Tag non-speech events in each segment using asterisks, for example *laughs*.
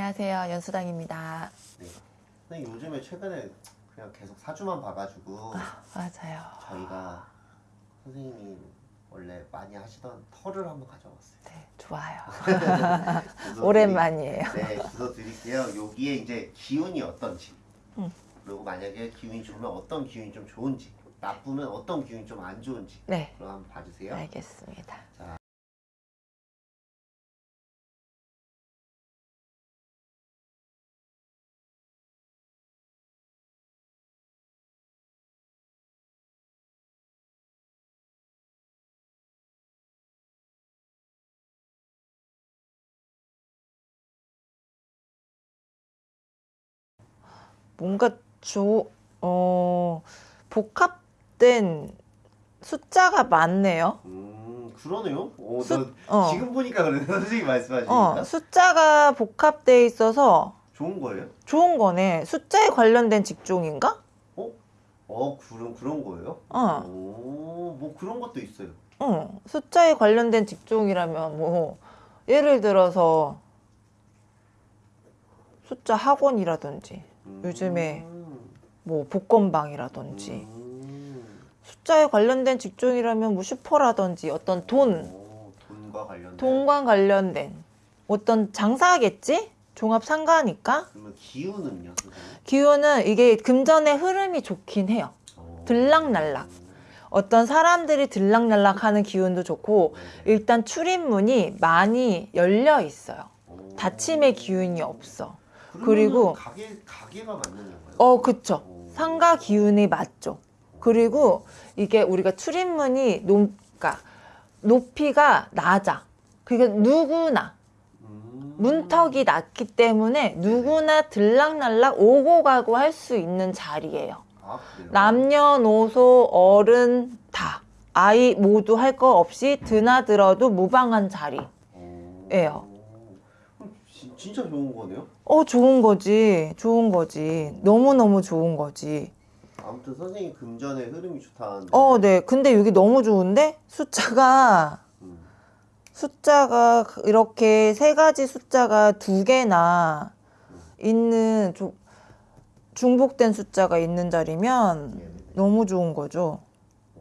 안녕하세요. 연수당입니다. 네. 근데 요즘에 최근에 그냥 계속 사주만 봐가지고 맞아요. 저희가 선생님이 원래 많이 하시던 털을 한번 가져왔어요. 네, 좋아요. *laughs* 오랜만이에요. 네, 주소 드릴게요. 여기에 이제 기운이 어떤지, 음. 그리고 만약에 기운이 좋으면 어떤 기운이 좀 좋은지, 나쁘면 어떤 기운이 좀 안 좋은지, 네, 그럼 한번 봐주세요. 알겠습니다. 뭔가 조, 어, 복합된 숫자가 많네요. 음, 그러네요. 오, 수- 저 어. 지금 보니까 그러네. *laughs* 선생님 말씀하시니까 어, 숫자가 복합돼 있어서 좋은 거예요? 좋은 거네. 숫자에 관련된 직종인가? 어? 어, 그런 그런 거예요? 어, 오, 뭐 그런 것도 있어요. 어, 숫자에 관련된 직종이라면 뭐 예를 들어서 숫자 학원이라든지 음. 요즘에 뭐 복권방이라든지 음. 숫자에 관련된 직종이라면 뭐 슈퍼라든지 어떤 돈, 오, 돈과 관련된. 돈과 관련된 어떤 장사겠지? 종합 상가니까 그러면 기운은요? 기운은 이게 금전의 흐름이 좋긴 해요. 어. 들락날락. 어떤 사람들이 들락날락하는 기운도 좋고. 일단 출입문이 많이 열려 있어요. 오. 닫힘의 기운이 없어. 그리고- 가게 가게가 건가요? 어, 그쵸. 오. 상가 기운이 맞죠. 그리고 이게 우리가 출입문이 높, 그러니까 높이가 낮아. 그러니까 누구나 음. 문턱이 낮기 때문에 누구나 들락날락 오고 가고 할 수 있는 자리예요. 아? 남녀노소 어른 다 아이 모두 할 거 없이 드나들어도 무방한 자리. 오. 예요. 그럼 지- 진짜 좋은 거네요. 어 좋은 거지, 좋은 거지, 너무 너무 좋은 거지. 아무튼 선생님 금전의 흐름이 좋다는데. 어, 네. 근데 여기 너무 좋은데 숫자가 음. 숫자가 이렇게 세 가지 숫자가 두 개나 있는 조- 중복된 숫자가 있는 자리면 네네네. 너무 좋은 거죠. 오.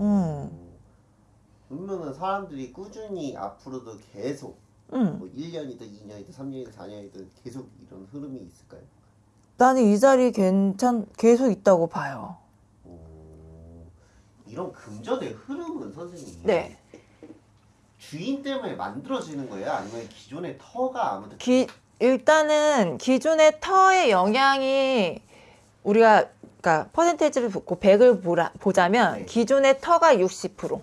음. 그러면은 사람들이 꾸준히 앞으로도 계속 음. 뭐 1년이든 2년이든 3년이든 4년이든 계속 이런 흐름이 있을까요? 나는 이 자리 괜찮 계속 있다고 봐요. 오. 이런 금전의 흐름은 선생님 네. 주인 때문에 만들어지는 거예요? 아니면 기존의 터가 아무튼 기, 일단은 기존의 터의 영향이 우리가 그러니까 퍼센테이지를 붓고 100을 보라, 보자면 네. 기존의 터가 60%, 어...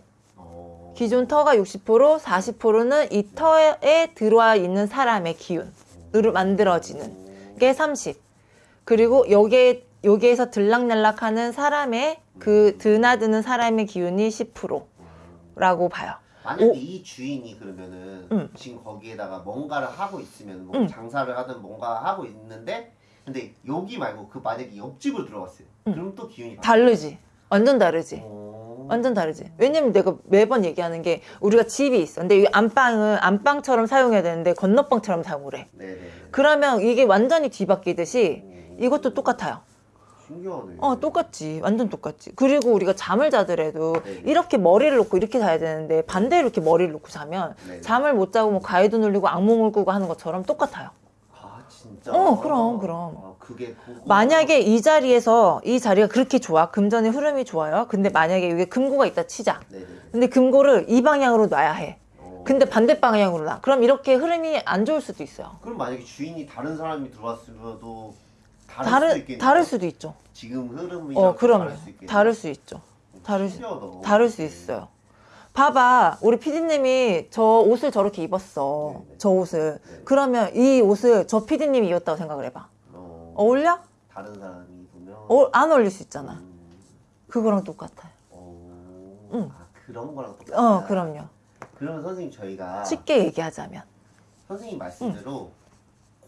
기존 터가 60%, 40%는 이 터에 들어와 있는 사람의 기운으로 만들어지는 게 30. 그리고 여기에 여기에서 들락날락하는 사람의 그 드나드는 사람의 기운이 10%라고 봐요. 만약에 오. 이 주인이 그러면은 음. 지금 거기에다가 뭔가를 하고 있으면 뭐 음. 장사를 하든 뭔가 하고 있는데 근데 여기 말고 그 만약에 옆집으로 들어갔어요. 음. 그럼 또 기운이 다르지. 완전 다르지. 오. 완전 다르지. 왜냐면 내가 매번 얘기하는 게 우리가 집이 있어. 근데 이 안방은 안방처럼 사용해야 되는데 건너방처럼 사용을 해. 네네. 그러면 이게 완전히 뒤바뀌듯이 오. 이것도 똑같아요. 신기하네. 어, 똑같지. 완전 똑같지. 그리고 우리가 잠을 자더라도 네네. 이렇게 머리를 놓고 이렇게 자야 되는데 반대로 이렇게 머리를 놓고 자면 네네. 잠을 못 자고 뭐 가위도 눌리고 악몽을 꾸고 하는 것처럼 똑같아요. 아 진짜. 어, 그럼, 그럼. 아. 만약에 이 자리에서 이 자리가 그렇게 좋아. 금전의 흐름이 좋아요. 근데 만약에 여기 금고가 있다 치자. 네네. 근데 금고를 이 방향으로 놔야 해. 어. 근데 반대 방향으로 놔. 그럼 이렇게 흐름이 안 좋을 수도 있어요. 그럼 만약에 주인이 다른 사람이 들어왔으면도 다를 수도 다른 있겠네요. 다를 수도 있죠. 지금 흐름이 어, 그럼요. 다를 수 있겠네요. 다를 수 있죠. 다를 수, 신기하다. 다를 수 있어요. 봐봐, 우리 피디님이 저 옷을 저렇게 입었어. 네네. 저 옷을. 네. 그러면 이 옷을 저 피디님이 입었다고 생각을 해봐. 어, 어울려? 다른 사람이 보면 어, 안 어울릴 수 있잖아. 음, 그거랑 똑같아요. 어, 응. 아, 그런 거랑 똑같다. 어, 그럼요. 그러면 선생님 저희가 쉽게 얘기하자면. 선생님 말씀대로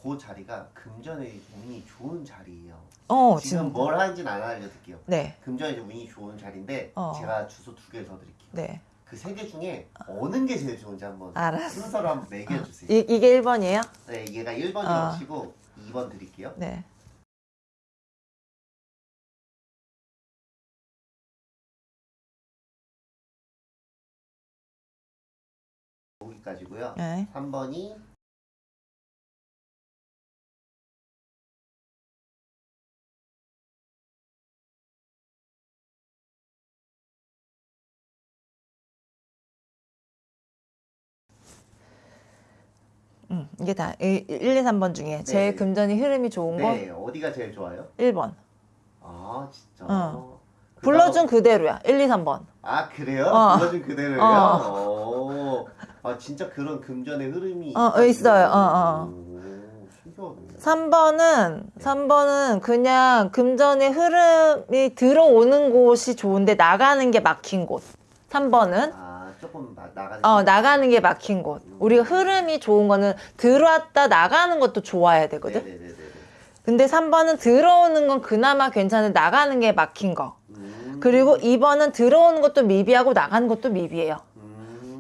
그 자리가 금전의 운이 좋은 자리예요. 어, 지금 지금. 뭘 하는지는 안 알려드릴게요. 네, 금전의 운이 좋은 자리인데 어. 제가 주소 두 개 더 드릴게요. 네. 그 세 개 중에 어느 게 제일 좋은지 한번 알았어. 순서로 한번 매겨주세요. 이, 이게 1번이에요? 네, 얘가 1번이라고 어. 치고 2번 드릴게요. 네. 여기까지고요. 네. 3번이 음, 이게 다 1, 2, 3번 중에 제일 네. 금전이 흐름이 좋은 거 네, 어디가 제일 좋아요? 1번. 아, 진짜. 어. 그다음- 불러준 그대로야. 1, 2, 3번. 아, 그래요? 어. 불러준 그대로요? 어. 오. 아, 진짜 그런 금전의 흐름이 어, 있어요. 어, 어. 오, 신기하네. 3번은 3번은 그냥 금전의 흐름이 들어오는 곳이 좋은데 나가는 게 막힌 곳. 3번은 아, 조금 나, 나가는 어, 나가는 게 막힌 곳. 우리가 흐름이 좋은 거는 들어왔다 나가는 것도 좋아야 되거든. 네네네네. 근데 3번은 들어오는 건 그나마 괜찮은데 나가는 게 막힌 거. 음. 그리고 2번은 들어오는 것도 미비하고 나가는 것도 미비해요.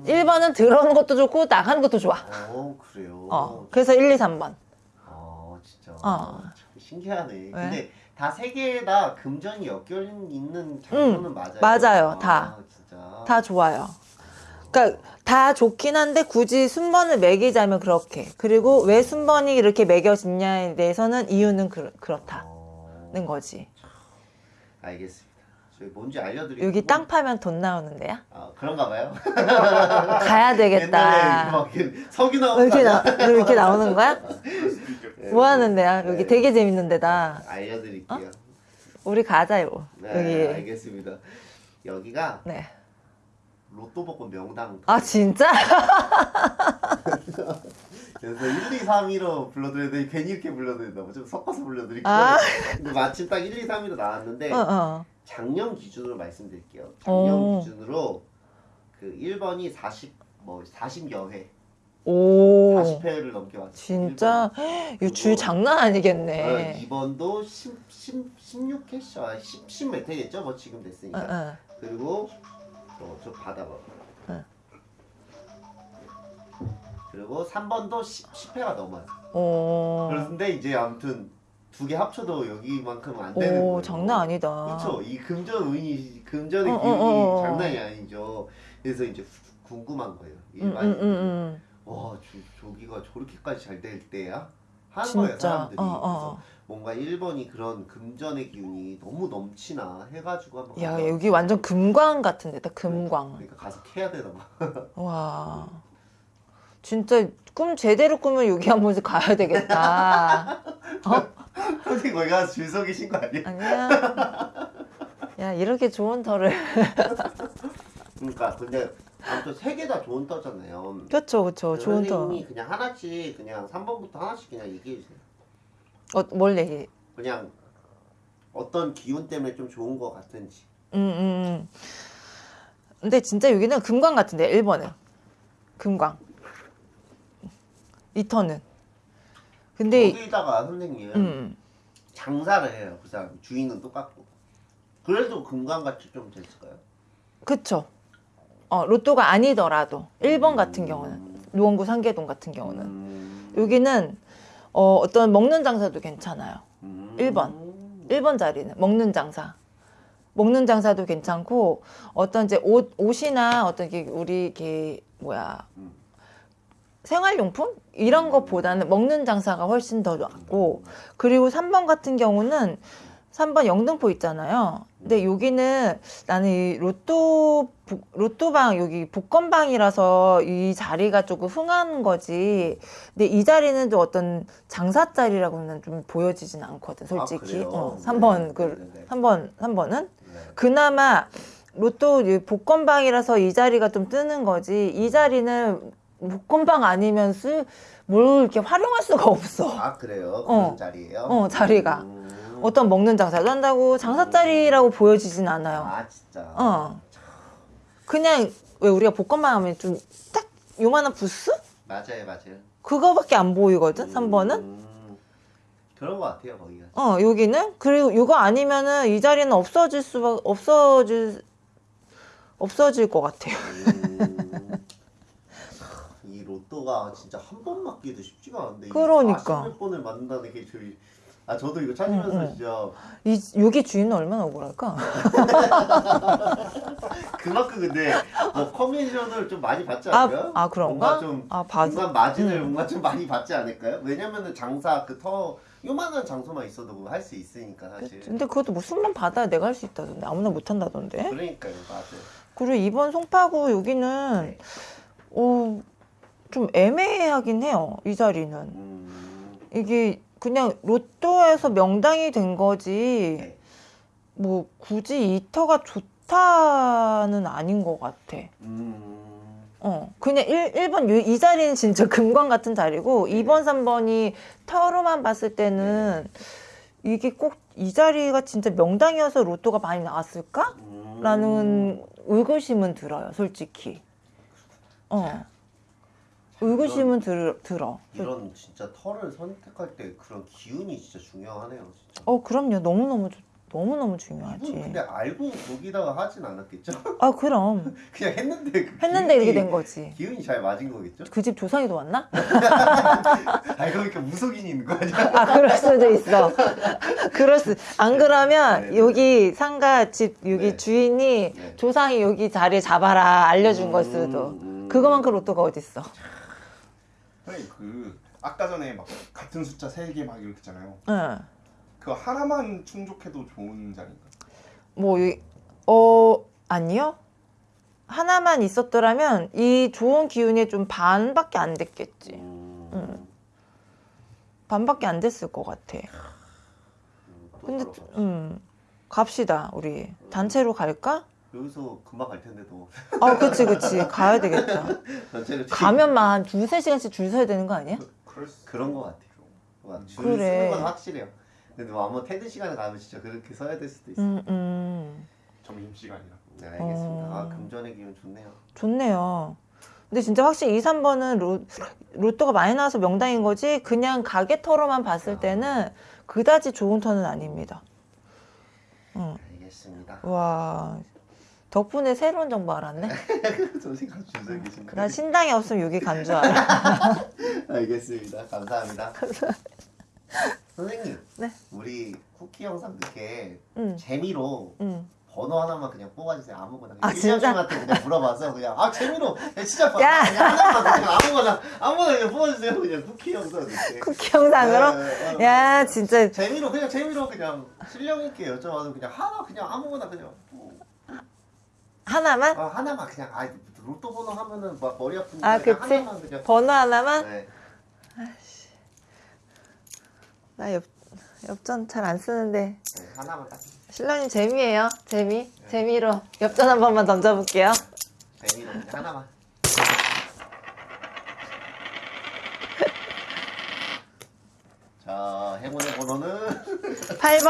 음. 1번은 들어오는 것도 좋고 나가는 것도 좋아. 어, 그래요. 어. 그래서 1, 2, 3번. 아, 진짜. 어. 참 신기하네. 근데 다 세 개다 금전이 엮여 있는 장소는 맞아요. 맞아요, 아, 다. 진짜. 다 좋아요. 그러니까 다 좋긴 한데 굳이 순번을 매기자면 그렇게. 그리고 왜 순번이 이렇게 매겨지냐에 대해서는 이유는 그, 그렇다는 어, 거지. 알겠습니다. 뭔지 알려드릴게요. 여기 땅 파면 돈 나오는 데야? 아, 그런가 봐요. *laughs* 가야 되겠다. 나온 왜 이렇게, 거 나, 이렇게 *laughs* 나오는 거야? 네. 뭐 하는 데야? 여기 네. 되게 재밌는 데다. 알려드릴게요. 우리 가자요. 네, 여기. 알겠습니다. 여기가 네. 로또 복권 명당. 아, 진짜? *laughs* 그래서 1, 2, 3, 1로 불러드렸는데 괜히 이렇게 불러드린다. 좀 섞어서 불러드릴게요. 아. 근데 마침 딱 1, 2, 3, 1로 나왔는데 어, 어. 작년 기준으로 말씀드릴게요. 작년 오. 기준으로 그 1번이 40, 뭐 40여 회, 오. 40회를 넘게 왔어요. 진짜? 이거 줄 장난 아니겠네. 2번도 10, 10, 16회쇼, 아, 10, 10몇 회겠죠? 뭐 지금 어, 됐으니까. 어. 그리고 어, 저 받아봐. 응. 그리고 3번도 10, 10 회가 넘어요. 오. 그런데 이제 아무튼 두 개 합쳐도 여기만큼 안 되는 오, 거예요. 장난 아니다. 그렇죠. 이 금전 운이 금전의 어, 어, 기운이 어, 어. 장난이 아니죠. 그래서 이제 후- 궁금한 거예요. 응, 응, 일반 응, 응. 와, 저, 저기가 저렇게까지 잘 될 때야? 하는 진짜. 거예요, 사람들이. 어, 어. 그래서 뭔가 1번이 그런 금전의 기운이 너무 넘치나 해가지고 한번 야, 가서- 여기 완전 금광 같은 데다, 금광. 그러니까 가서 캐야 되나 봐. *laughs* 와. 진짜 꿈 제대로 꾸면 여기 한 번씩 가야 되겠다. *laughs* 어? 선생님 거기 가서 줄 서 계신 거 아니에요? 아니야. 야, 이렇게 좋은 터를. *laughs* 그러니까 근데 아무튼 세 개 다 좋은 터잖아요. 그쵸, 그쵸. 좋은 터. 선생님이 그냥 하나씩 그냥 3번부터 하나씩 그냥 얘기해 주세요. 어, 뭘 얘기? 그냥 어떤 기운 때문에 좀 좋은 것 같은지. 음, 음, 음. 근데 진짜 여기는 금광 같은데, 1번은. 금광. 이 터는. 근데, 여기다가 선생님 음. 장사를 해요. 그 사람 주인은 똑같고. 그래도 금강같이 좀 됐을까요? 그쵸. 어, 로또가 아니더라도. 1번 같은 경우는. 노원구 상계동 같은 경우는. 음. 여기는 어, 어떤 먹는 장사도 괜찮아요. 음. 1번. 1번 자리는 먹는 장사. 먹는 장사도 괜찮고 어떤 이제 옷 옷이나 어떤 게 우리 이게 뭐야 음. 생활용품 이런 것보다는 먹는 장사가 훨씬 더 낫고 그리고 3번 같은 경우는 3번 영등포 있잖아요. 근데 여기는 나는 이 로또 복- 로또방 여기 복권방이라서 이 자리가 조금 흥한 거지. 근데 이 자리는 좀 어떤 장사 자리라고는 좀 보여지진 않거든, 솔직히. 아? 어, 3번 네, 그 네, 네. 3번 3번은 네. 그나마 로또 이 복권방이라서 이 자리가 좀 뜨는 거지. 이 자리는 복권방 아니면 쓰, 뭘 이렇게 활용할 수가 없어. 아 그래요? 어. 자리예요? 어, 자리가. 음. 어떤 먹는 장사도 한다고 장사 자리라고 보여지진 않아요. 아 진짜. 어. 그냥 왜 우리가 복권방 하면 좀 딱 요만한 부스? 맞아요, 맞아요. 그거밖에 안 보이거든, 3번은. 음. 그런 것 같아요, 거기가. 어, 여기는. 그리고 이거 아니면은 이 자리는 없어질 수가, 없어질, 없어질 것 같아요. 이 로또가 진짜 한 번 맞기도 쉽지가 않은데 그러니까. 40몇 번을 맞는다는 게 저희 아 저도 이거 찾으면서 응, 응. 진짜 이 여기 주인은 얼마나 억울할까? *laughs* 그만큼 근데 뭐 커미션을 좀 많이 받지 아, 않을까요? 아 그런가? 뭔가 좀 아 받. 중간 마진을 음. 뭔가 좀 많이 받지 않을까요? 왜냐면은 장사 그터 요만한 장소만 있어도 할 수 있으니까 사실. 근데 그것도 뭐 숨만 받아야 내가 할 수 있다던데 아무나 못 한다던데. 그러니까요, 맞아요. 그리고 이번 송파구 여기는 어, 좀 애매하긴 해요. 이 자리는 음, 이게 그냥 로또에서 명당이 된 거지. 네. 뭐 굳이 이 터가 좋다는 아닌 것 같아. 음, 어, 그냥 1, 1번 요- 이 자리는 진짜 *laughs* 금광 같은 자리고 네. 2번, 3번이 터로만 봤을 때는 이게 꼭 이 자리가 진짜 명당이어서 로또가 많이 나왔을까? 음. 라는 의구심은 들어요, 솔직히. 어. 의구심은 들, 들어. 이런 진짜 털을 선택할 때 그런 기운이 진짜 중요하네요, 진짜. 어, 그럼요. 너무너무, 좋- 너무너무 중요하지. 근데 알고 거기다가 하진 않았겠죠? *laughs* 아, 그럼. 그냥 했는데 그 했는데 이렇게 기운이- 된 거지. 기운이 잘 맞은 거겠죠? 그 집 조상이 도 왔나? *laughs* 아 그러니까 무속인이 있는 거 아니야? 아, 그럴 수도 있어. 그럴 수. 안 그러면 네, 네. 여기 상가 집 여기 네. 주인이 네. 조상이 여기 자리에 잡아라 알려준 걸 수도. 음. 그거만큼 로또가 어딨어. 선생님 그 아까 전에 막 같은 숫자 세 개 막 이렇게 했잖아요. 응. 그 하나만 충족해도 좋은 자리인가? 뭐, 이- 어, 아니요. 하나만 있었더라면 이 좋은 기운이 좀 반밖에 안 됐겠지. 음. 음. 반밖에 안 됐을 것 같아. 음, 또 근데. 음, 갑시다, 우리. 단체로 갈까? 여기서 금방 갈 텐데도 아, 그치, 그치. 가야 되겠다. *laughs* 전체로 가면만 한 두세 시간씩 줄 서야 되는 거 아니야? 수 그런 거 같아요. 막줄 그래. 쓰는 건 확실해요. 근데 뭐 아무 퇴근 시간에 가면 진짜 그렇게 서야 될 수도 있어요. 음, 음. 점심 시간이라고. 네, 알겠습니다. 아 어. 금전의 기운 좋네요. 좋네요. 근데 진짜 확실히 2, 3번은 로, 로또가 많이 나와서 명당인 거지, 그냥 가게 터로만 봤을 때는 그다지 좋은 터는 아닙니다. 응. 알겠습니다. 와, 덕분에 새로운 정보 알았네. *laughs* 계신데. 나 신당이 없으면 여기 간 줄 알아. *laughs* 알겠습니다. 감사합니다. *laughs* 선생님, 네. 우리 쿠키 영상 듣게 응, 재미로 응. 번호 하나만 그냥 뽑아주세요. 아무거나. 아, 진짜? 한테 그냥 물어봐서 그냥 아 재미로 진짜 봐. 야! 그냥 하나만 그냥 아무거나 아무거나 그냥 뽑아주세요. 그냥 쿠키 영상 듣게. 쿠키 영상으로? 네, 네. 야, 진짜. 재미로 그냥 재미로 그냥 실력 있게 여쭤봐도 그냥 하나 그냥 아무거나 그냥 뭐, 하나만? 아, 하나만 그냥 아 로또 번호 하면은 막 머리 아픈데 아, 그치? 하나만 그냥 번호 하나만? 네. 나 옆, 엽전 잘 안 쓰는데. 네, 하나만 딱 신랑님 재미예요. 재미. 재미로 엽전 한 번만 던져 볼게요. 재미로 그냥 하나만. *laughs* 자 행운의 번호는 8번. 8번